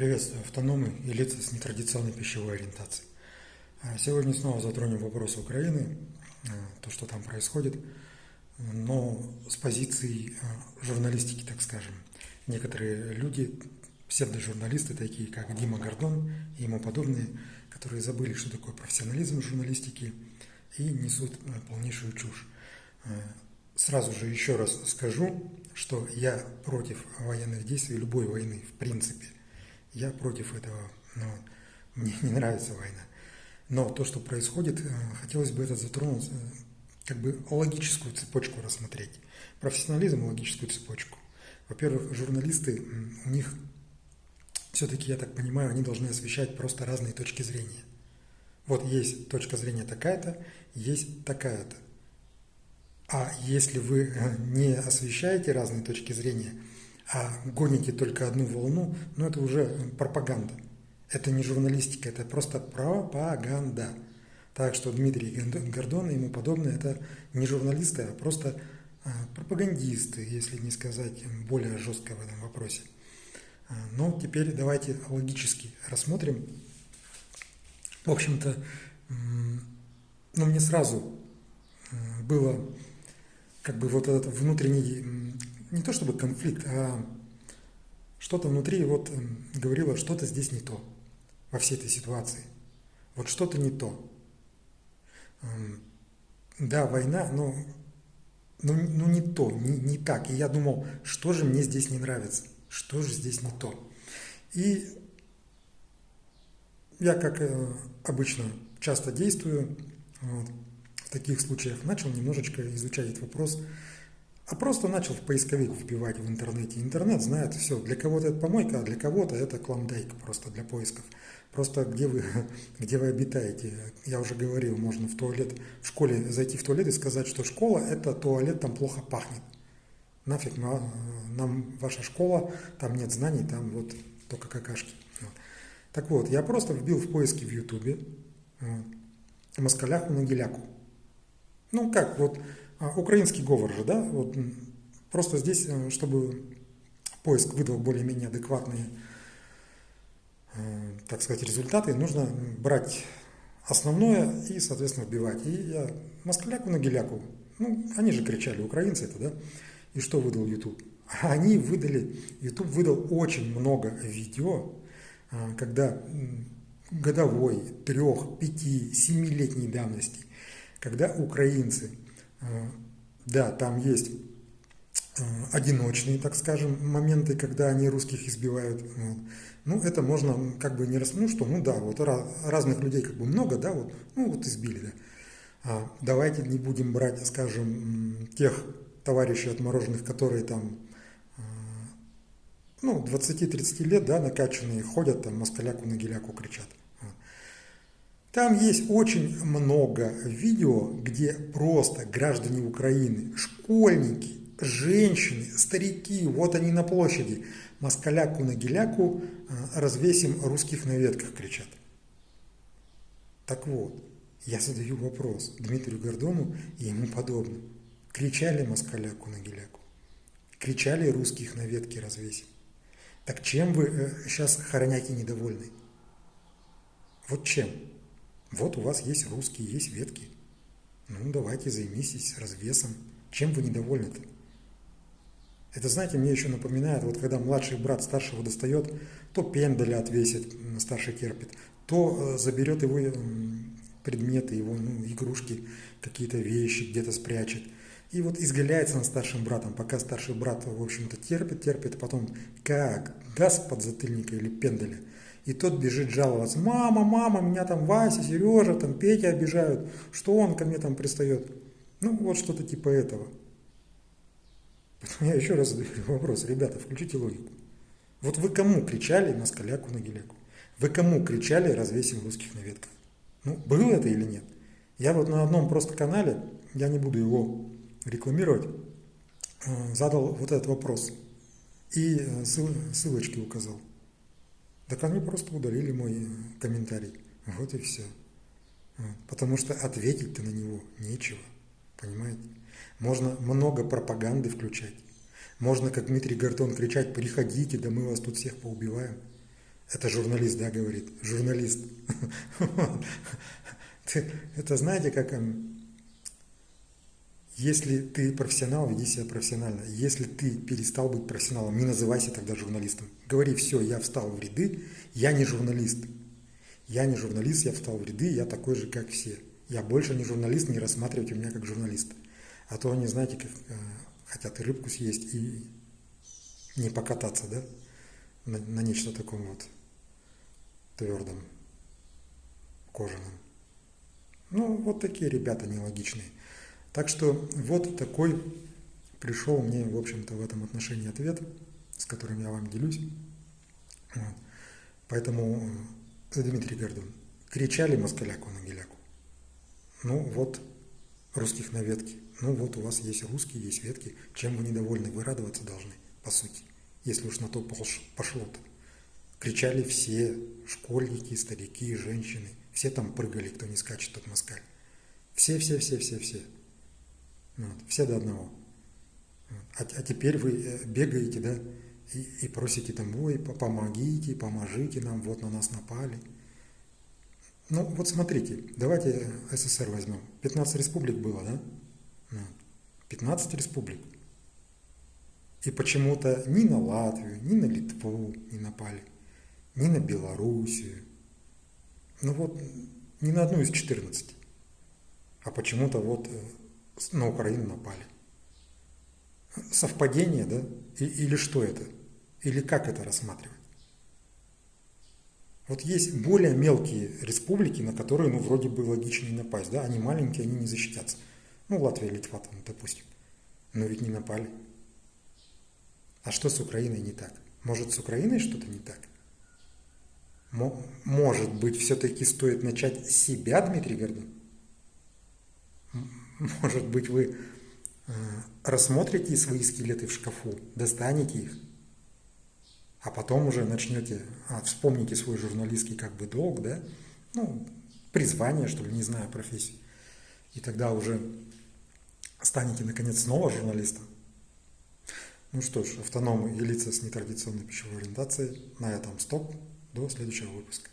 Приветствую автономы и лица с нетрадиционной пищевой ориентацией. А, сегодня снова затронем вопрос Украины, а, то, что там происходит, но с позиции а, журналистики, так скажем. Некоторые люди, псевдожурналисты, такие как Дима Гордон и ему подобные, которые забыли, что такое профессионализм журналистики и несут полнейшую чушь. Сразу же еще раз скажу, что я против военных действий, любой войны в принципе – я против этого. Но мне не нравится война. Но то, что происходит, э, хотелось бы это затронуть, э, как бы логическую цепочку рассмотреть. Профессионализм, логическую цепочку. Во-первых, журналисты, у них все-таки, я так понимаю, они должны освещать просто разные точки зрения. Вот есть точка зрения такая-то, есть такая-то. А если вы э, не освещаете разные точки зрения – а гоните только одну волну, ну это уже пропаганда. Это не журналистика, это просто пропаганда. Так что Дмитрий Гордон и ему подобное, это не журналисты, а просто а, пропагандисты, если не сказать более жестко в этом вопросе. А, но теперь давайте логически рассмотрим. В общем-то, ну, мне сразу было как бы вот этот внутренний не то чтобы конфликт, а что-то внутри вот эм, говорило, что-то здесь не то во всей этой ситуации. Вот что-то не то. Эм, да, война, но ну, ну не то, не, не так. И я думал, что же мне здесь не нравится, что же здесь не то. И я, как э, обычно, часто действую вот, в таких случаях, начал немножечко изучать этот вопрос а просто начал в поисковик вбивать в интернете. Интернет знает все. Для кого-то это помойка, а для кого-то это клондайк просто для поисков. Просто где вы, где вы обитаете. Я уже говорил, можно в туалет, в школе зайти в туалет и сказать, что школа – это туалет, там плохо пахнет. Нафиг нам ваша школа, там нет знаний, там вот только какашки. Вот. Так вот, я просто вбил в поиски в Ютубе вот, москаляху на геляку. Ну как, вот украинский говор же, да, вот просто здесь, э, чтобы поиск выдал более-менее адекватные, э, так сказать, результаты, нужно брать основное и, соответственно, вбивать. И я москаляку на геляку, ну, они же кричали, украинцы это, да, и что выдал YouTube? Они выдали, YouTube выдал очень много видео, э, когда годовой, трех, пяти, семилетней давности, когда украинцы да, там есть э, одиночные, так скажем, моменты, когда они русских избивают. Ну, это можно как бы не раз, ну что, ну да, вот разных людей как бы много, да, вот, ну вот избили, да. А давайте не будем брать, скажем, тех товарищей отмороженных, которые там, э, ну, 20-30 лет, да, накачанные, ходят там, москаляку на геляку кричат. Там есть очень много видео, где просто граждане Украины, школьники, женщины, старики, вот они на площади, москаляку на геляку а, развесим русских на ветках кричат. Так вот, я задаю вопрос Дмитрию Гордону и ему подобным. Кричали москаляку на геляку? Кричали русских на ветке развесим? Так чем вы сейчас э, хороняки недовольны? Вот чем? Вот у вас есть русские, есть ветки. Ну, давайте займитесь развесом. Чем вы недовольны-то? Это, знаете, мне еще напоминает, вот когда младший брат старшего достает, то пендаля отвесит, старший терпит, то э, заберет его предметы, его ну, игрушки, какие-то вещи где-то спрячет. И вот изгаляется над старшим братом, пока старший брат, в общем-то, терпит, терпит, потом как даст под затыльника или пендаля – и тот бежит жаловаться. Мама, мама, меня там Вася, Сережа, там Петя обижают. Что он ко мне там пристает? Ну, вот что-то типа этого. Поэтому я еще раз задаю вопрос. Ребята, включите логику. Вот вы кому кричали на скаляку, на геляку? Вы кому кричали развесим русских на ветках? Ну, было это или нет? Я вот на одном просто канале, я не буду его рекламировать, э, задал вот этот вопрос. И э, ссылочки указал. Так они просто удалили мой комментарий. Вот и все. Потому что ответить-то на него нечего. Понимаете? Можно много пропаганды включать. Можно, как Дмитрий Гордон, кричать, приходите, да мы вас тут всех поубиваем. Это журналист, да, говорит? Журналист. Это знаете, как если ты профессионал, веди себя профессионально. Если ты перестал быть профессионалом, не называйся тогда журналистом. Говори, все, я встал в ряды, я не журналист. Я не журналист, я встал в ряды, я такой же, как все. Я больше не журналист, не рассматривайте меня как журналиста. А то они, знаете, как, э, хотят и рыбку съесть, и не покататься, да, на, на нечто таком вот твердом, кожаном. Ну, вот такие ребята нелогичные. Так что вот такой пришел мне, в общем-то, в этом отношении ответ, с которым я вам делюсь. Вот. Поэтому, э, Дмитрий Гордон, кричали москаляку на геляку. Ну вот, русских на ветке. Ну вот у вас есть русские, есть ветки. Чем вы недовольны? Вы радоваться должны, по сути. Если уж на то пошло-то. Кричали все, школьники, старики, женщины. Все там прыгали, кто не скачет, тот москаль. Все, все, все, все, все. Вот, все до одного. А, а теперь вы э, бегаете, да, и, и просите там, ой, помогите, поможите нам, вот на нас напали. Ну, вот смотрите, давайте СССР возьмем. 15 республик было, да? 15 республик. И почему-то ни на Латвию, ни на Литву не напали, ни на Белоруссию. Ну вот, ни на одну из 14. А почему-то вот э, на Украину напали. Совпадение, да? Или что это? Или как это рассматривать? Вот есть более мелкие республики, на которые, ну, вроде бы логичнее напасть, да? Они маленькие, они не защитятся. Ну, Латвия, Литва, там, допустим. Но ведь не напали. А что с Украиной не так? Может, с Украиной что-то не так? Может быть, все-таки стоит начать себя, Дмитрий Гордон? Может быть, вы э, рассмотрите свои скелеты в шкафу, достанете их, а потом уже начнете, а, вспомните свой журналистский как бы долг, да, ну, призвание, что ли, не знаю, профессию. И тогда уже станете, наконец, снова журналистом. Ну что ж, автономы и лица с нетрадиционной пищевой ориентацией. На этом стоп. До следующего выпуска.